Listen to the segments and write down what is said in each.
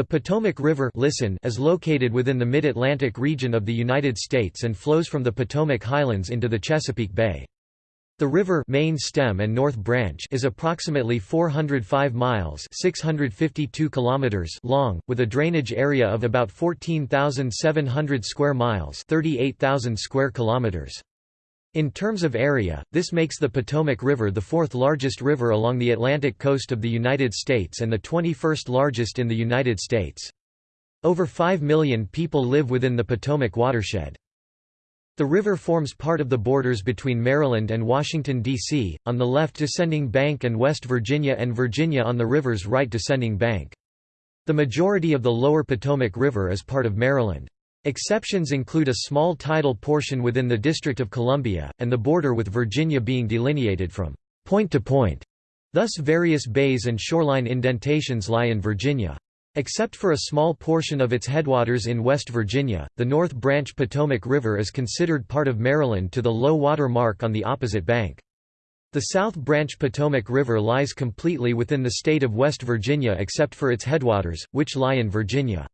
The Potomac River listen is located within the Mid-Atlantic region of the United States and flows from the Potomac Highlands into the Chesapeake Bay. The river main stem and north branch is approximately 405 miles 652 kilometers long, with a drainage area of about 14,700 square miles 38,000 square kilometers. In terms of area, this makes the Potomac River the fourth largest river along the Atlantic coast of the United States and the 21st largest in the United States. Over 5 million people live within the Potomac watershed. The river forms part of the borders between Maryland and Washington, D.C., on the left descending bank and West Virginia and Virginia on the river's right descending bank. The majority of the lower Potomac River is part of Maryland. Exceptions include a small tidal portion within the District of Columbia, and the border with Virginia being delineated from point to point. Thus various bays and shoreline indentations lie in Virginia. Except for a small portion of its headwaters in West Virginia, the North Branch Potomac River is considered part of Maryland to the low water mark on the opposite bank. The South Branch Potomac River lies completely within the state of West Virginia except for its headwaters, which lie in Virginia.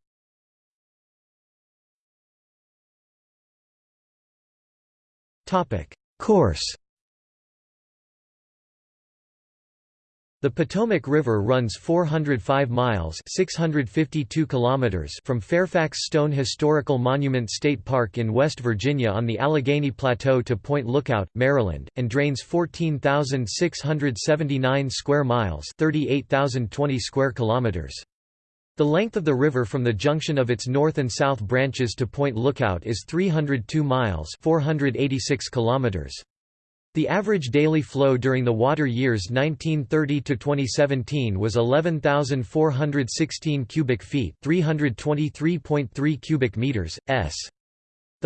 Course The Potomac River runs 405 miles 652 kilometers from Fairfax Stone Historical Monument State Park in West Virginia on the Allegheny Plateau to Point Lookout, Maryland, and drains 14,679 square miles 38,020 square kilometers. The length of the river from the junction of its north and south branches to Point Lookout is 302 miles 486 kilometers. The average daily flow during the water years 1930 to 2017 was 11,416 cubic feet, 323.3 cubic meters s.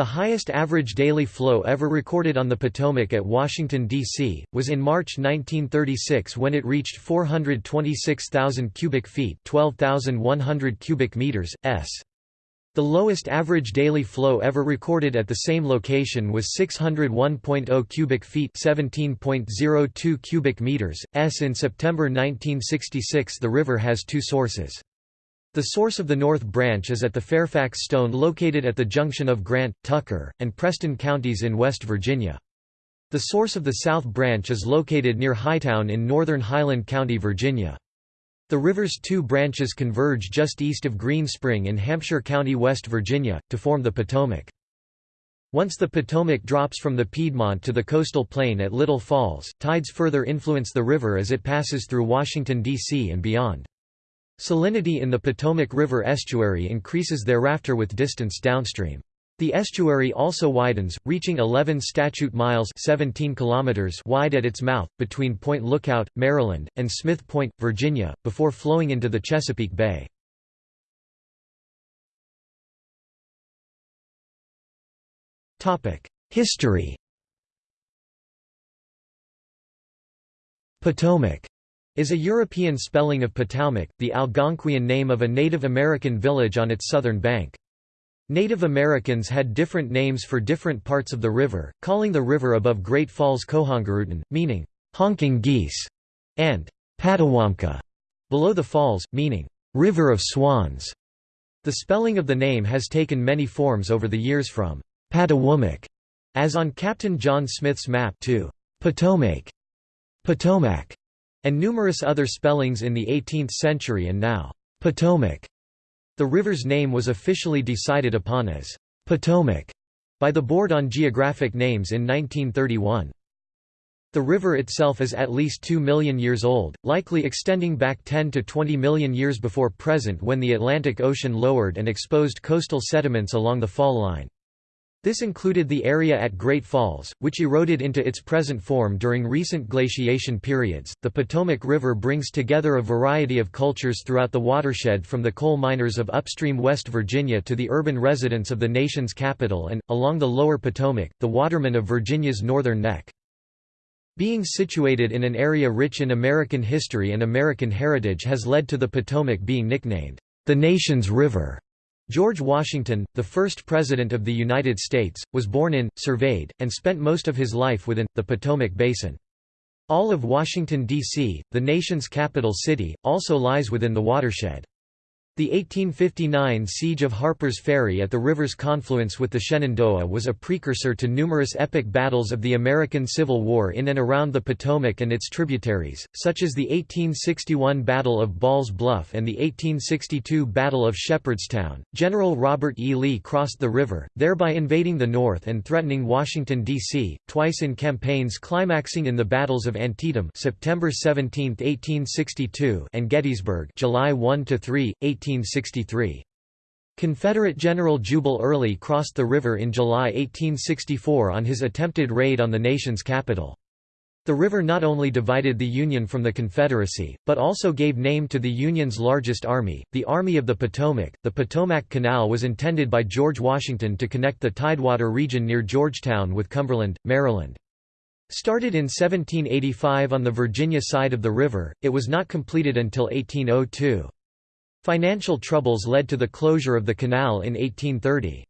The highest average daily flow ever recorded on the Potomac at Washington, D.C., was in March 1936 when it reached 426,000 cubic feet 12,100 cubic meters, s. The lowest average daily flow ever recorded at the same location was 601.0 cubic feet 17.02 cubic meters, s. In September 1966 the river has two sources. The source of the North Branch is at the Fairfax Stone located at the junction of Grant, Tucker, and Preston counties in West Virginia. The source of the South Branch is located near Hightown in northern Highland County, Virginia. The river's two branches converge just east of Green Spring in Hampshire County, West Virginia, to form the Potomac. Once the Potomac drops from the Piedmont to the coastal plain at Little Falls, tides further influence the river as it passes through Washington, D.C. and beyond. Salinity in the Potomac River estuary increases thereafter with distance downstream. The estuary also widens, reaching 11 statute miles 17 kilometers wide at its mouth, between Point Lookout, Maryland, and Smith Point, Virginia, before flowing into the Chesapeake Bay. History Potomac is a European spelling of Potomac, the Algonquian name of a Native American village on its southern bank. Native Americans had different names for different parts of the river, calling the river above Great Falls Cohongarutan, meaning, honking geese, and Patawamka, below the falls, meaning, river of swans. The spelling of the name has taken many forms over the years from Patawumik, as on Captain John Smith's map to Potomac, Potomac, and numerous other spellings in the 18th century and now Potomac. The river's name was officially decided upon as Potomac by the Board on Geographic Names in 1931. The river itself is at least 2 million years old, likely extending back 10 to 20 million years before present when the Atlantic Ocean lowered and exposed coastal sediments along the fall line. This included the area at Great Falls, which eroded into its present form during recent glaciation periods. The Potomac River brings together a variety of cultures throughout the watershed from the coal miners of upstream West Virginia to the urban residents of the nation's capital and, along the lower Potomac, the watermen of Virginia's northern neck. Being situated in an area rich in American history and American heritage has led to the Potomac being nicknamed, the nation's river. George Washington, the first President of the United States, was born in, surveyed, and spent most of his life within, the Potomac Basin. All of Washington, D.C., the nation's capital city, also lies within the watershed. The 1859 siege of Harper's Ferry at the river's confluence with the Shenandoah was a precursor to numerous epic battles of the American Civil War in and around the Potomac and its tributaries, such as the 1861 Battle of Ball's Bluff and the 1862 Battle of Shepherdstown. General Robert E. Lee crossed the river, thereby invading the North and threatening Washington, D.C., twice in campaigns climaxing in the battles of Antietam September 17, 1862 and Gettysburg July 1–3, 1863. Confederate General Jubal Early crossed the river in July 1864 on his attempted raid on the nation's capital. The river not only divided the Union from the Confederacy, but also gave name to the Union's largest army, the Army of the Potomac. The Potomac Canal was intended by George Washington to connect the Tidewater region near Georgetown with Cumberland, Maryland. Started in 1785 on the Virginia side of the river, it was not completed until 1802. Financial troubles led to the closure of the canal in 1830.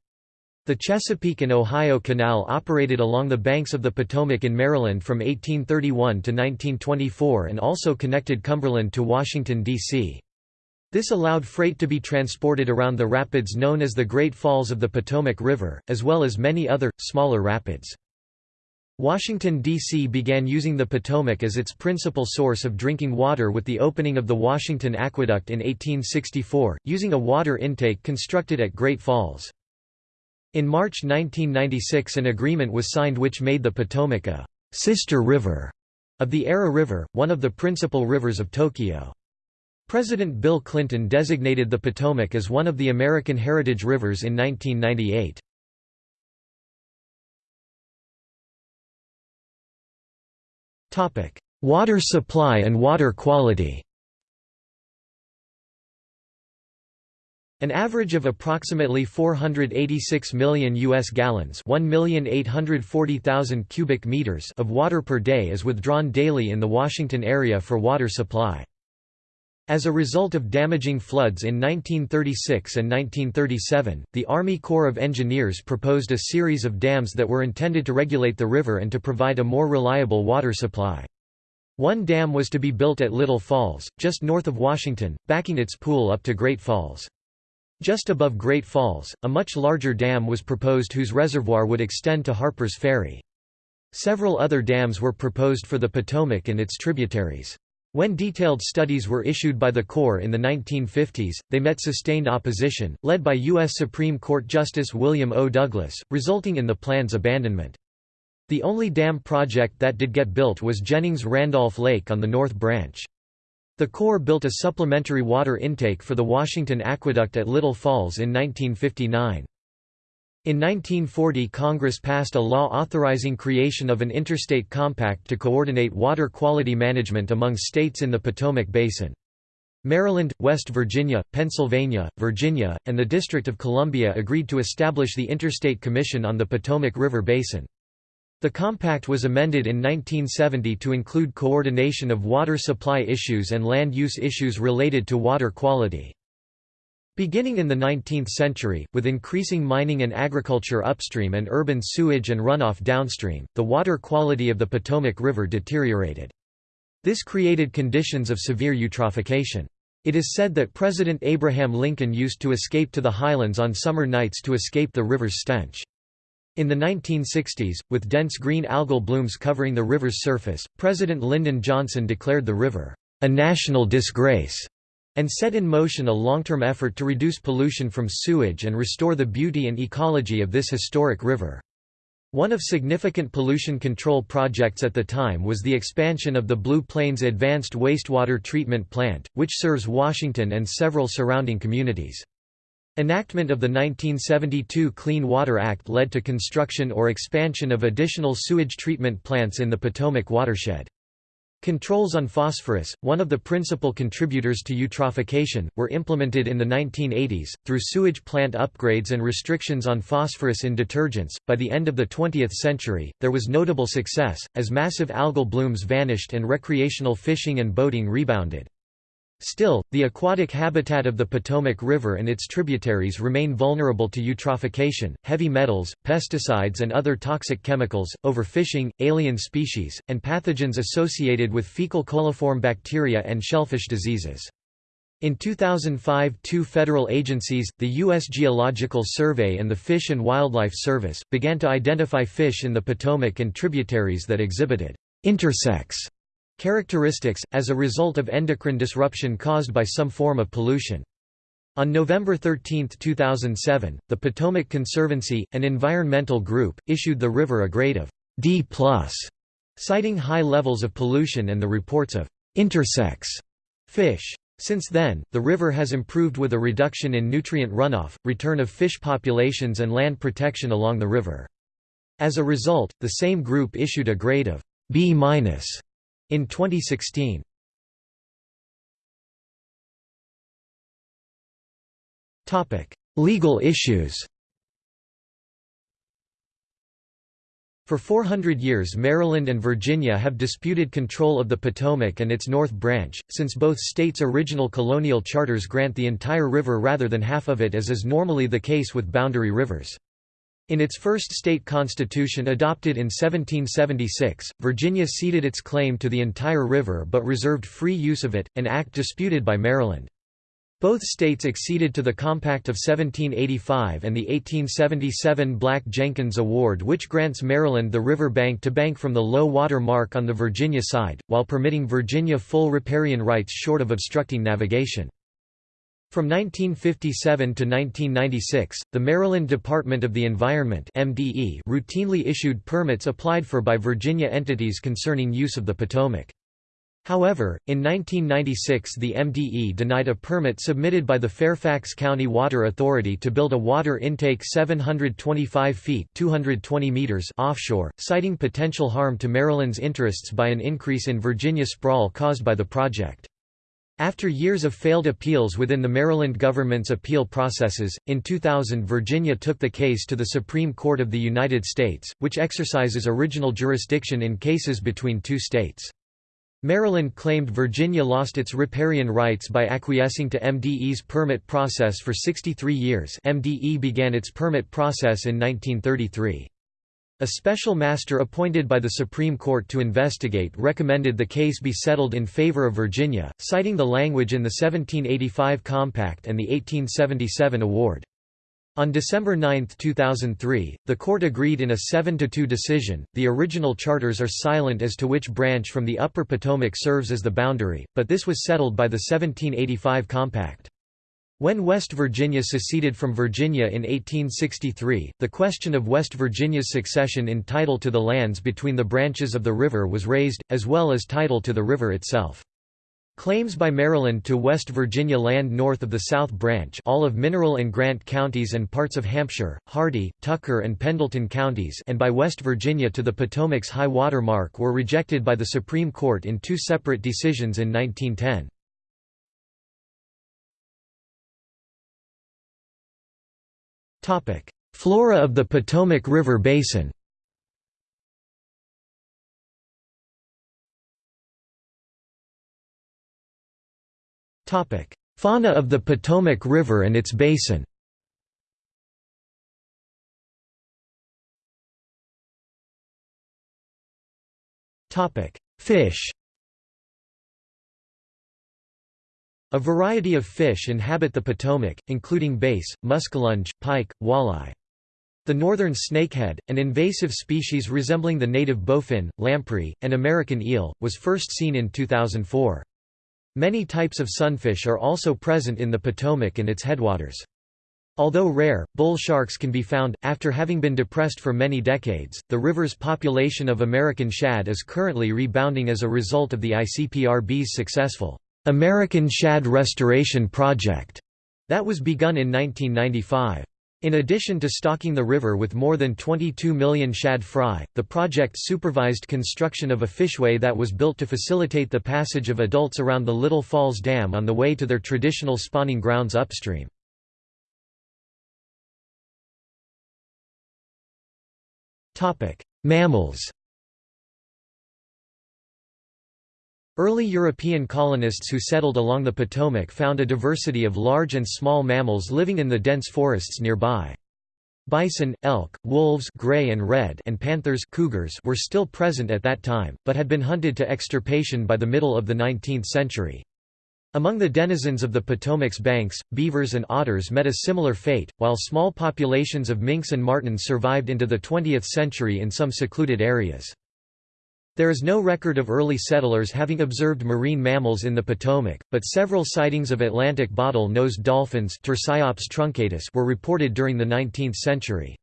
The Chesapeake and Ohio Canal operated along the banks of the Potomac in Maryland from 1831 to 1924 and also connected Cumberland to Washington, D.C. This allowed freight to be transported around the rapids known as the Great Falls of the Potomac River, as well as many other, smaller rapids. Washington, D.C. began using the Potomac as its principal source of drinking water with the opening of the Washington Aqueduct in 1864, using a water intake constructed at Great Falls. In March 1996 an agreement was signed which made the Potomac a «sister river» of the Ara River, one of the principal rivers of Tokyo. President Bill Clinton designated the Potomac as one of the American Heritage Rivers in 1998. Water supply and water quality An average of approximately 486 million US gallons, 1,840,000 cubic meters of water per day is withdrawn daily in the Washington area for water supply. As a result of damaging floods in 1936 and 1937, the Army Corps of Engineers proposed a series of dams that were intended to regulate the river and to provide a more reliable water supply. One dam was to be built at Little Falls, just north of Washington, backing its pool up to Great Falls. Just above Great Falls, a much larger dam was proposed whose reservoir would extend to Harper's Ferry. Several other dams were proposed for the Potomac and its tributaries. When detailed studies were issued by the Corps in the 1950s, they met sustained opposition, led by U.S. Supreme Court Justice William O. Douglas, resulting in the plan's abandonment. The only dam project that did get built was Jennings-Randolph Lake on the North Branch. The Corps built a supplementary water intake for the Washington Aqueduct at Little Falls in 1959. In 1940 Congress passed a law authorizing creation of an interstate compact to coordinate water quality management among states in the Potomac Basin. Maryland, West Virginia, Pennsylvania, Virginia, and the District of Columbia agreed to establish the Interstate Commission on the Potomac River Basin. The compact was amended in 1970 to include coordination of water supply issues and land use issues related to water quality. Beginning in the 19th century, with increasing mining and agriculture upstream and urban sewage and runoff downstream, the water quality of the Potomac River deteriorated. This created conditions of severe eutrophication. It is said that President Abraham Lincoln used to escape to the highlands on summer nights to escape the river's stench. In the 1960s, with dense green algal blooms covering the river's surface, President Lyndon Johnson declared the river, "...a national disgrace." And set in motion a long-term effort to reduce pollution from sewage and restore the beauty and ecology of this historic river. One of significant pollution control projects at the time was the expansion of the Blue Plains Advanced Wastewater Treatment Plant, which serves Washington and several surrounding communities. Enactment of the 1972 Clean Water Act led to construction or expansion of additional sewage treatment plants in the Potomac watershed. Controls on phosphorus, one of the principal contributors to eutrophication, were implemented in the 1980s, through sewage plant upgrades and restrictions on phosphorus in detergents. By the end of the 20th century, there was notable success, as massive algal blooms vanished and recreational fishing and boating rebounded. Still, the aquatic habitat of the Potomac River and its tributaries remain vulnerable to eutrophication, heavy metals, pesticides and other toxic chemicals, overfishing, alien species, and pathogens associated with fecal coliform bacteria and shellfish diseases. In 2005 two federal agencies, the U.S. Geological Survey and the Fish and Wildlife Service, began to identify fish in the Potomac and tributaries that exhibited intersex characteristics, as a result of endocrine disruption caused by some form of pollution. On November 13, 2007, the Potomac Conservancy, an environmental group, issued the river a grade of D+, citing high levels of pollution and the reports of intersex fish. Since then, the river has improved with a reduction in nutrient runoff, return of fish populations and land protection along the river. As a result, the same group issued a grade of B- in 2016. Topic: Legal issues For 400 years Maryland and Virginia have disputed control of the Potomac and its North Branch, since both states' original colonial charters grant the entire river rather than half of it as is normally the case with boundary rivers. In its first state constitution adopted in 1776, Virginia ceded its claim to the entire river but reserved free use of it, an act disputed by Maryland. Both states acceded to the Compact of 1785 and the 1877 Black-Jenkins Award which grants Maryland the river bank to bank from the low water mark on the Virginia side, while permitting Virginia full riparian rights short of obstructing navigation. From 1957 to 1996, the Maryland Department of the Environment MDE routinely issued permits applied for by Virginia entities concerning use of the Potomac. However, in 1996 the MDE denied a permit submitted by the Fairfax County Water Authority to build a water intake 725 feet 220 meters offshore, citing potential harm to Maryland's interests by an increase in Virginia sprawl caused by the project. After years of failed appeals within the Maryland government's appeal processes, in 2000 Virginia took the case to the Supreme Court of the United States, which exercises original jurisdiction in cases between two states. Maryland claimed Virginia lost its riparian rights by acquiescing to MDE's permit process for 63 years MDE began its permit process in 1933. A special master appointed by the Supreme Court to investigate recommended the case be settled in favor of Virginia, citing the language in the 1785 Compact and the 1877 Award. On December 9, 2003, the court agreed in a 7–2 decision. The original charters are silent as to which branch from the Upper Potomac serves as the boundary, but this was settled by the 1785 Compact. When West Virginia seceded from Virginia in 1863, the question of West Virginia's succession in title to the lands between the branches of the river was raised, as well as title to the river itself. Claims by Maryland to West Virginia land north of the South Branch all of Mineral and Grant counties and parts of Hampshire, Hardy, Tucker and Pendleton counties and by West Virginia to the Potomac's high water mark were rejected by the Supreme Court in two separate decisions in 1910. Flora of the Potomac River Basin. Fauna of the Potomac River and its basin. Fish A variety of fish inhabit the Potomac, including bass, muskellunge, pike, walleye. The northern snakehead, an invasive species resembling the native bowfin, lamprey, and American eel, was first seen in 2004. Many types of sunfish are also present in the Potomac and its headwaters. Although rare, bull sharks can be found. After having been depressed for many decades, the river's population of American shad is currently rebounding as a result of the ICPRB's successful American Shad Restoration Project that was begun in 1995. In addition to stocking the river with more than 22 million shad fry, the project supervised construction of a fishway that was built to facilitate the passage of adults around the Little Falls Dam on the way to their traditional spawning grounds upstream. Mammals Early European colonists who settled along the Potomac found a diversity of large and small mammals living in the dense forests nearby. Bison, elk, wolves gray and, red and panthers cougars were still present at that time, but had been hunted to extirpation by the middle of the 19th century. Among the denizens of the Potomac's banks, beavers and otters met a similar fate, while small populations of minks and martens survived into the 20th century in some secluded areas. There is no record of early settlers having observed marine mammals in the Potomac, but several sightings of Atlantic bottle-nosed dolphins were reported during the 19th century.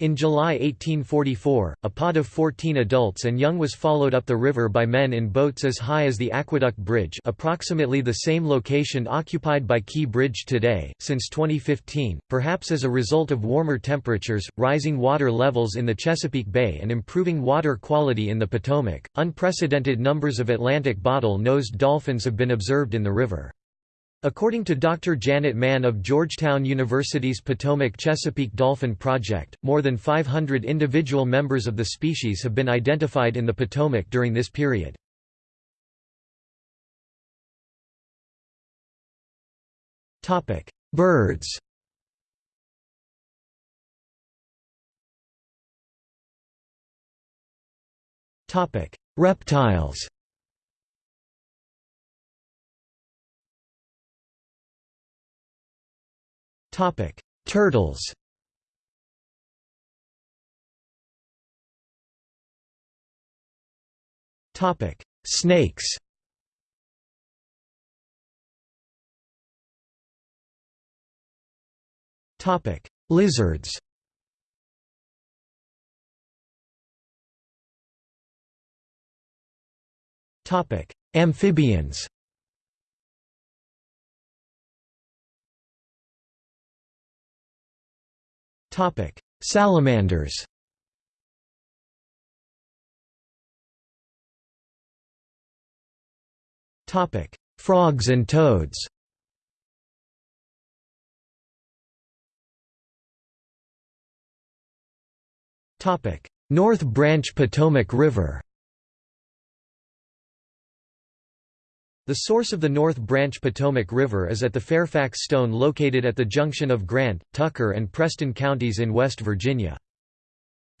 In July 1844, a pod of 14 adults and young was followed up the river by men in boats as high as the Aqueduct Bridge approximately the same location occupied by Key Bridge today. Since 2015, perhaps as a result of warmer temperatures, rising water levels in the Chesapeake Bay and improving water quality in the Potomac, unprecedented numbers of Atlantic bottle-nosed dolphins have been observed in the river. According to Dr. Janet Mann of Georgetown University's Potomac Chesapeake Dolphin Project, more than 500 individual members of the species have been identified in the Potomac during this period. Birds Reptiles Turtles. Topic: Snakes. Topic: Lizards. Topic: Amphibians. Topic: Salamanders. Topic: Frogs and toads. Topic: North Branch Potomac River. The source of the North Branch Potomac River is at the Fairfax Stone located at the junction of Grant, Tucker and Preston counties in West Virginia.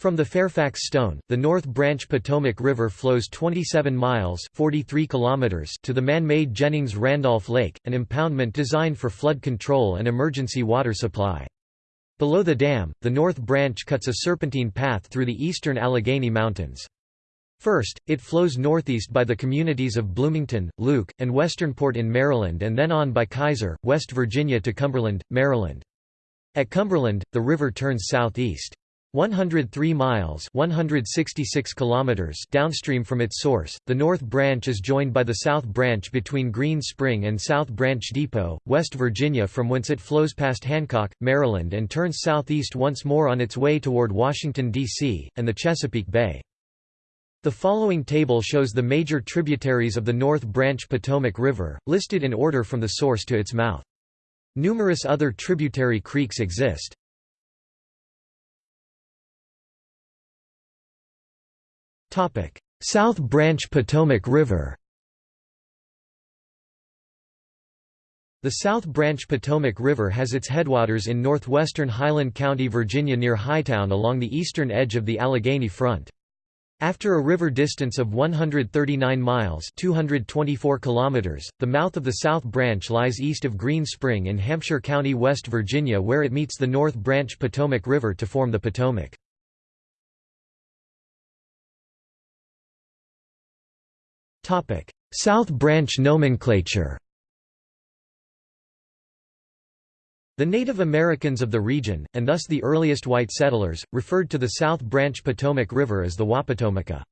From the Fairfax Stone, the North Branch Potomac River flows 27 miles 43 kilometers to the man-made Jennings-Randolph Lake, an impoundment designed for flood control and emergency water supply. Below the dam, the North Branch cuts a serpentine path through the eastern Allegheny Mountains. First, it flows northeast by the communities of Bloomington, Luke, and Westernport in Maryland and then on by Keyser, West Virginia to Cumberland, Maryland. At Cumberland, the river turns southeast. 103 miles 166 kilometers downstream from its source, the North Branch is joined by the South Branch between Green Spring and South Branch Depot, West Virginia from whence it flows past Hancock, Maryland and turns southeast once more on its way toward Washington, D.C., and the Chesapeake Bay. The following table shows the major tributaries of the North Branch Potomac River, listed in order from the source to its mouth. Numerous other tributary creeks exist. South Branch Potomac River The South Branch Potomac River has its headwaters in northwestern Highland County, Virginia near Hightown along the eastern edge of the Allegheny Front. After a river distance of 139 miles 224 kilometers, the mouth of the South Branch lies east of Green Spring in Hampshire County, West Virginia where it meets the North Branch Potomac River to form the Potomac. South Branch nomenclature The Native Americans of the region, and thus the earliest white settlers, referred to the South Branch Potomac River as the Wapatomica.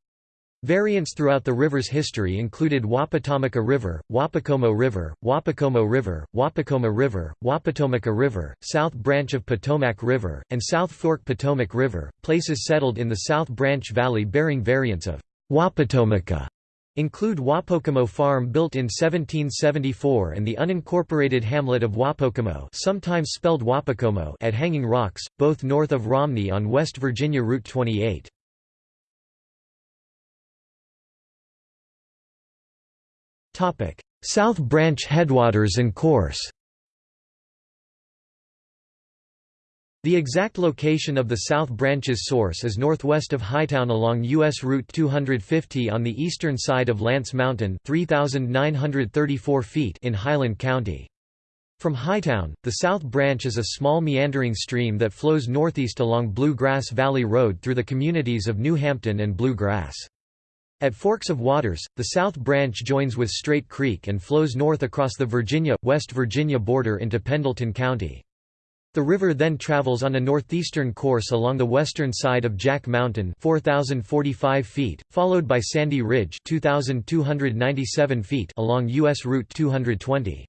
Variants throughout the river's history included Wapatomica River, Wapacomo River, Wapacomo River, Wapacoma River, Wapatomica River, South Branch of Potomac River, and South Fork Potomac River. Places settled in the South Branch Valley bearing variants of Wapatomica include Wapocomo Farm built in 1774 and the unincorporated hamlet of Wapocomo sometimes spelled Wapacomo at Hanging Rocks, both north of Romney on West Virginia Route 28. South Branch headwaters and course The exact location of the South Branch's source is northwest of Hightown along U.S. Route 250 on the eastern side of Lantz Mountain 3,934 feet in Highland County. From Hightown, the South Branch is a small meandering stream that flows northeast along Blue Grass Valley Road through the communities of New Hampton and Blue Grass. At Forks of Waters, the South Branch joins with Straight Creek and flows north across the Virginia-West Virginia border into Pendleton County. The river then travels on a northeastern course along the western side of Jack Mountain 4045 feet, followed by Sandy Ridge 2297 feet along US Route 220.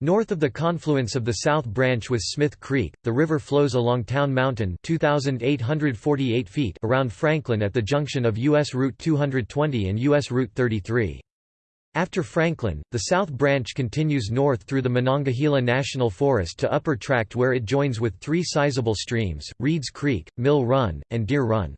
North of the confluence of the South Branch with Smith Creek, the river flows along Town Mountain 2848 feet around Franklin at the junction of US Route 220 and US Route 33. After Franklin, the South Branch continues north through the Monongahela National Forest to Upper Tract where it joins with three sizable streams, Reeds Creek, Mill Run, and Deer Run.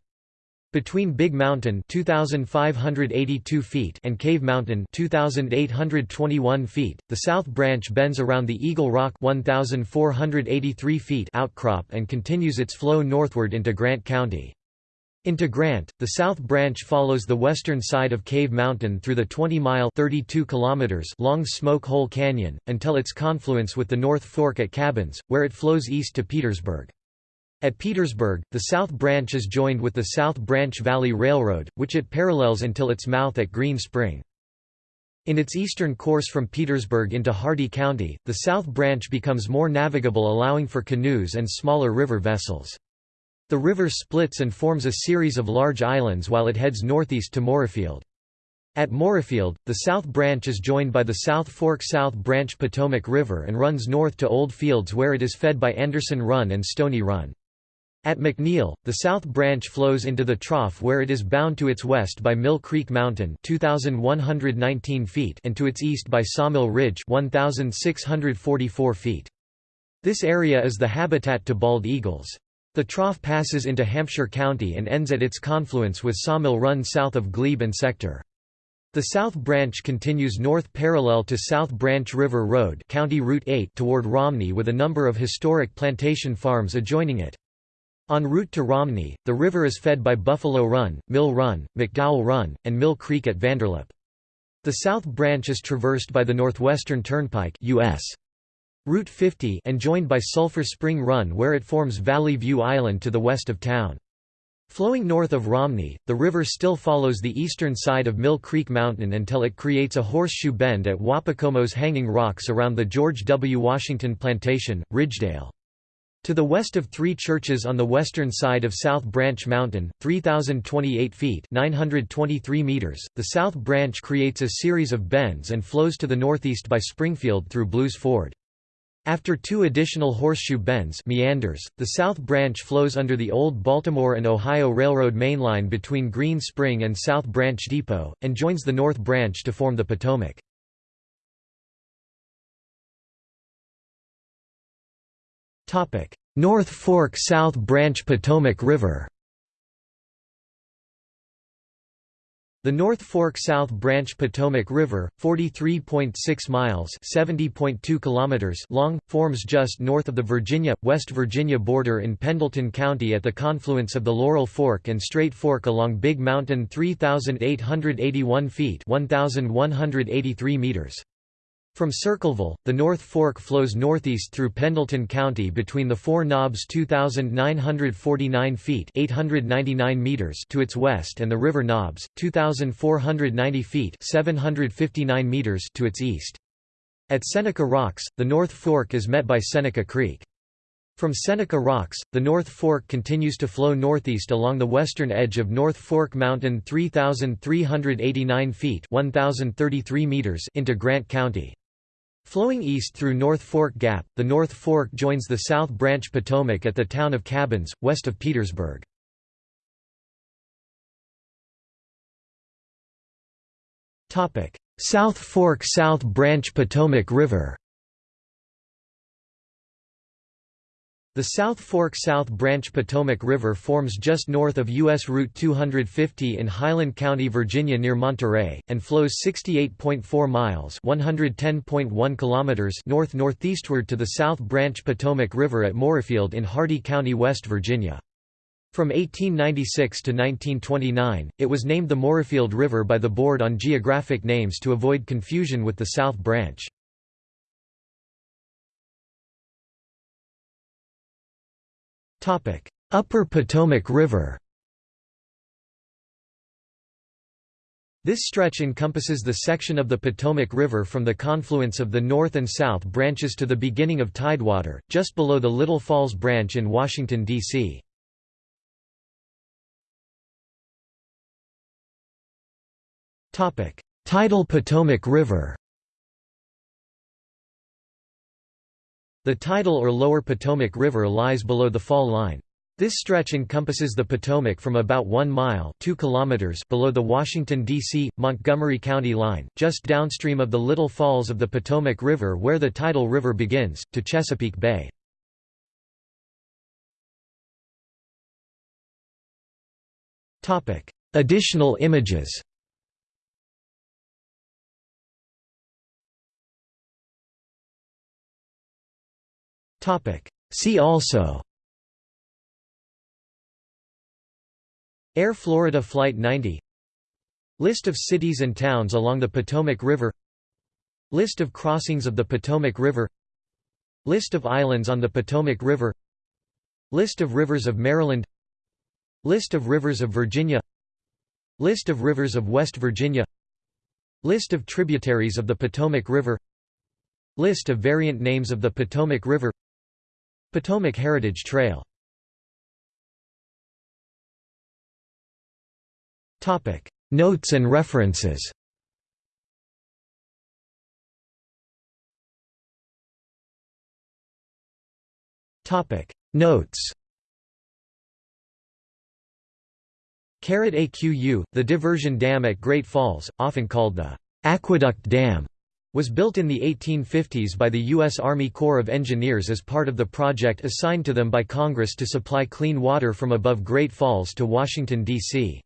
Between Big Mountain 2582 feet and Cave Mountain 2821 feet, the South Branch bends around the Eagle Rock 1483 feet outcrop and continues its flow northward into Grant County. Into Grant, the South Branch follows the western side of Cave Mountain through the 20-mile long Smoke Hole Canyon, until its confluence with the North Fork at Cabins, where it flows east to Petersburg. At Petersburg, the South Branch is joined with the South Branch Valley Railroad, which it parallels until its mouth at Green Spring. In its eastern course from Petersburg into Hardy County, the South Branch becomes more navigable allowing for canoes and smaller river vessels. The river splits and forms a series of large islands while it heads northeast to Moorefield. At Moorefield, the South Branch is joined by the South Fork South Branch Potomac River and runs north to Old Fields where it is fed by Anderson Run and Stony Run. At McNeil, the South Branch flows into the trough where it is bound to its west by Mill Creek Mountain 2,119 feet and to its east by Sawmill Ridge 1,644 feet. This area is the habitat to bald eagles. The trough passes into Hampshire County and ends at its confluence with Sawmill Run south of Glebe and Sector. The South Branch continues north parallel to South Branch River Road County Route 8 toward Romney with a number of historic plantation farms adjoining it. En route to Romney, the river is fed by Buffalo Run, Mill Run, McDowell Run, and Mill Creek at Vanderlip. The South Branch is traversed by the Northwestern Turnpike US. Route 50 and joined by Sulphur Spring Run where it forms Valley View Island to the west of town. Flowing north of Romney, the river still follows the eastern side of Mill Creek Mountain until it creates a horseshoe bend at Wapakomo's Hanging Rocks around the George W. Washington Plantation, Ridgedale. To the west of three churches on the western side of South Branch Mountain, 3,028 feet 923 meters, the South Branch creates a series of bends and flows to the northeast by Springfield through Blues Ford. After two additional horseshoe bends meanders, the South Branch flows under the old Baltimore and Ohio Railroad mainline between Green Spring and South Branch Depot, and joins the North Branch to form the Potomac. North Fork South Branch Potomac River The North Fork South Branch Potomac River, 43.6 miles (70.2 kilometers) long, forms just north of the Virginia-West Virginia border in Pendleton County at the confluence of the Laurel Fork and Straight Fork along Big Mountain 3,881 feet 1,183 meters. From Circleville, the North Fork flows northeast through Pendleton County between the Four Knobs 2,949 feet 899 meters to its west and the River Knobs, 2,490 feet 759 meters to its east. At Seneca Rocks, the North Fork is met by Seneca Creek. From Seneca Rocks, the North Fork continues to flow northeast along the western edge of North Fork Mountain 3,389 feet 1,033 meters into Grant County. Flowing east through North Fork Gap, the North Fork joins the South Branch Potomac at the town of Cabins, west of Petersburg. South Fork South Branch Potomac River The South Fork South Branch Potomac River forms just north of U.S. Route 250 in Highland County, Virginia near Monterey, and flows 68.4 miles kilometers north-northeastward to the South Branch Potomac River at Moorefield in Hardy County, West Virginia. From 1896 to 1929, it was named the Moorefield River by the Board on Geographic Names to avoid confusion with the South Branch. Upper Potomac River This stretch encompasses the section of the Potomac River from the confluence of the north and south branches to the beginning of Tidewater, just below the Little Falls Branch in Washington, D.C. Tidal Potomac River The tidal or lower Potomac River lies below the fall line. This stretch encompasses the Potomac from about 1 mile 2 kilometers below the Washington, D.C., Montgomery County line, just downstream of the Little Falls of the Potomac River where the tidal river begins, to Chesapeake Bay. Additional images See also. Air Florida Flight 90 List of cities and towns along the Potomac River. List of crossings of the Potomac River. List of islands on the Potomac River. List of rivers of Maryland. List of rivers of Virginia. List of rivers of West Virginia. List of tributaries of the Potomac River. List of variant names of the Potomac River Potomac Heritage Trail. Notes and references. Notes. Caret AQU, the diversion dam at Great Falls, often called the Aqueduct Dam, was built in the 1850s by the U.S. Army Corps of Engineers as part of the project assigned to them by Congress to supply clean water from above Great Falls to Washington, D.C.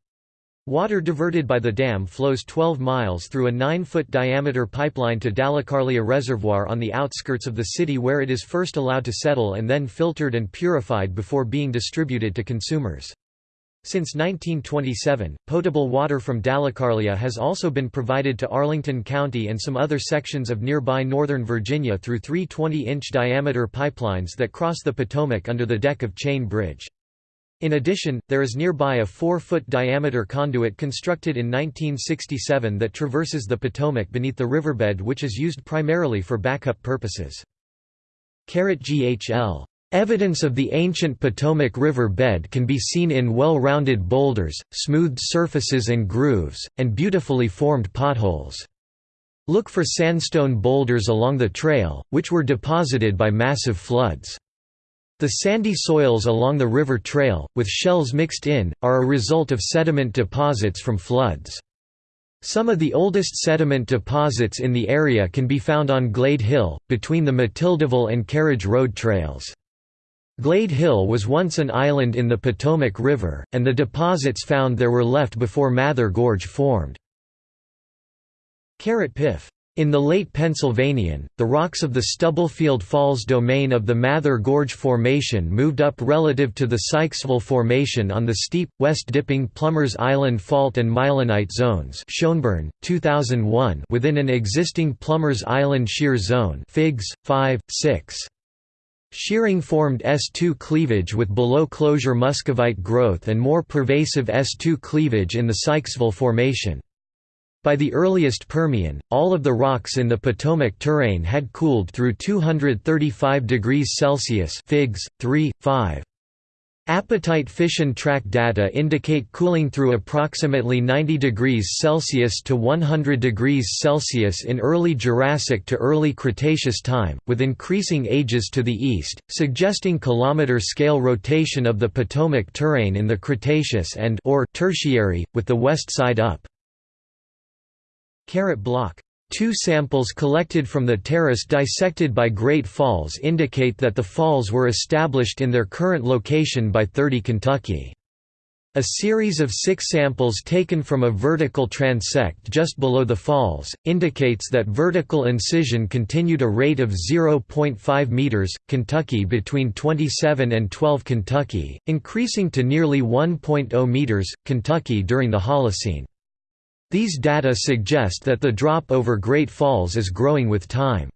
Water diverted by the dam flows 12 miles through a 9-foot diameter pipeline to Dalecarlia Reservoir on the outskirts of the city where it is first allowed to settle and then filtered and purified before being distributed to consumers. Since 1927, potable water from Dalecarlia has also been provided to Arlington County and some other sections of nearby Northern Virginia through three 20-inch diameter pipelines that cross the Potomac under the deck of Chain Bridge. In addition, there is nearby a 4-foot diameter conduit constructed in 1967 that traverses the Potomac beneath the riverbed which is used primarily for backup purposes. GHL Evidence of the ancient Potomac River bed can be seen in well-rounded boulders, smoothed surfaces and grooves, and beautifully formed potholes. Look for sandstone boulders along the trail, which were deposited by massive floods. The sandy soils along the river trail, with shells mixed in, are a result of sediment deposits from floods. Some of the oldest sediment deposits in the area can be found on Glade Hill, between the Matildaville and Carriage Road trails. Glade Hill was once an island in the Potomac River, and the deposits found there were left before Mather Gorge formed. Piff. In the late Pennsylvanian, the rocks of the Stubblefield Falls domain of the Mather Gorge Formation moved up relative to the Sykesville Formation on the steep, west-dipping Plummers Island Fault and Mylonite zones Schoenborn, 2001 within an existing Plummers Island shear zone Figs, 5, 6. Shearing formed S2 cleavage with below closure muscovite growth and more pervasive S2 cleavage in the Sykesville Formation. By the earliest Permian, all of the rocks in the Potomac terrane had cooled through 235 degrees Celsius Figs, 3, 5. Apatite fission track data indicate cooling through approximately 90 degrees Celsius to 100 degrees Celsius in early Jurassic to early Cretaceous time, with increasing ages to the east, suggesting kilometer-scale rotation of the Potomac terrane in the Cretaceous and or Tertiary, with the west side up. Carrot Block Two samples collected from the terrace dissected by Great Falls indicate that the falls were established in their current location by 30 Kentucky. A series of six samples taken from a vertical transect just below the falls, indicates that vertical incision continued a rate of 0.5 meters, Kentucky between 27 and 12 Kentucky, increasing to nearly 1.0 meters, Kentucky during the Holocene. These data suggest that the drop over Great Falls is growing with time.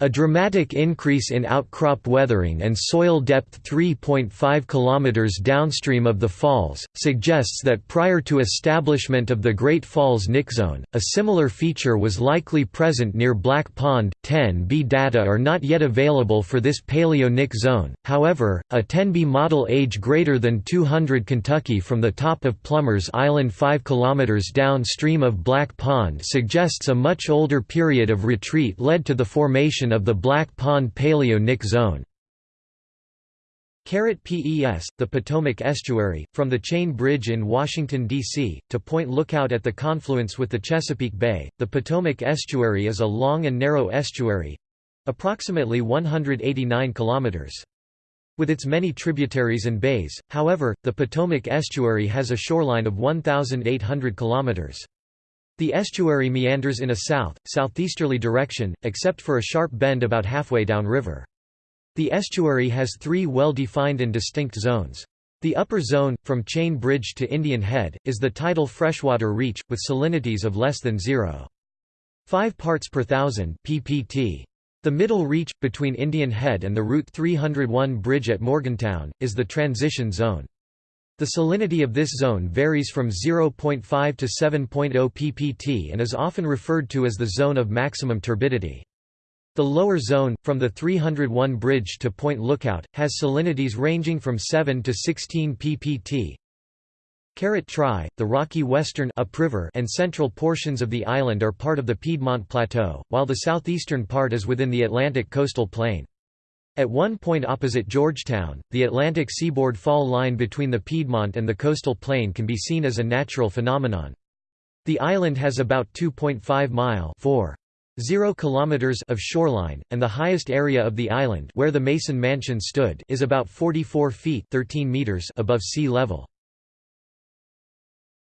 A dramatic increase in outcrop weathering and soil depth 3.5 km downstream of the falls, suggests that prior to establishment of the Great Falls Knick Zone, a similar feature was likely present near Black Pond. 10B data are not yet available for this Paleo-Knick Zone, however, a 10B model age greater than 200 Kentucky from the top of Plummers Island 5 km downstream of Black Pond suggests a much older period of retreat led to the formation of the Black Pond Paleo-Knick Zone. PES, the Potomac Estuary, from the Chain Bridge in Washington, D.C., to Point Lookout at the confluence with the Chesapeake Bay, the Potomac Estuary is a long and narrow estuary—approximately 189 kilometers. With its many tributaries and bays, however, the Potomac Estuary has a shoreline of 1,800 kilometers. The estuary meanders in a south, southeasterly direction, except for a sharp bend about halfway downriver. The estuary has three well-defined and distinct zones. The upper zone, from Chain Bridge to Indian Head, is the tidal freshwater reach, with salinities of less than 0.5 parts per thousand ppt. The middle reach, between Indian Head and the Route 301 bridge at Morgantown, is the transition zone. The salinity of this zone varies from 0.5 to 7.0 ppt and is often referred to as the zone of maximum turbidity. The lower zone, from the 301 bridge to Point Lookout, has salinities ranging from 7 to 16 ppt. Tri, the rocky western upriver and central portions of the island are part of the Piedmont Plateau, while the southeastern part is within the Atlantic coastal plain. At one point opposite Georgetown, the Atlantic seaboard fall line between the Piedmont and the coastal plain can be seen as a natural phenomenon. The island has about 2.5 mile 4. 0 kilometers of shoreline, and the highest area of the island where the Mason Mansion stood is about 44 feet 13 meters above sea level.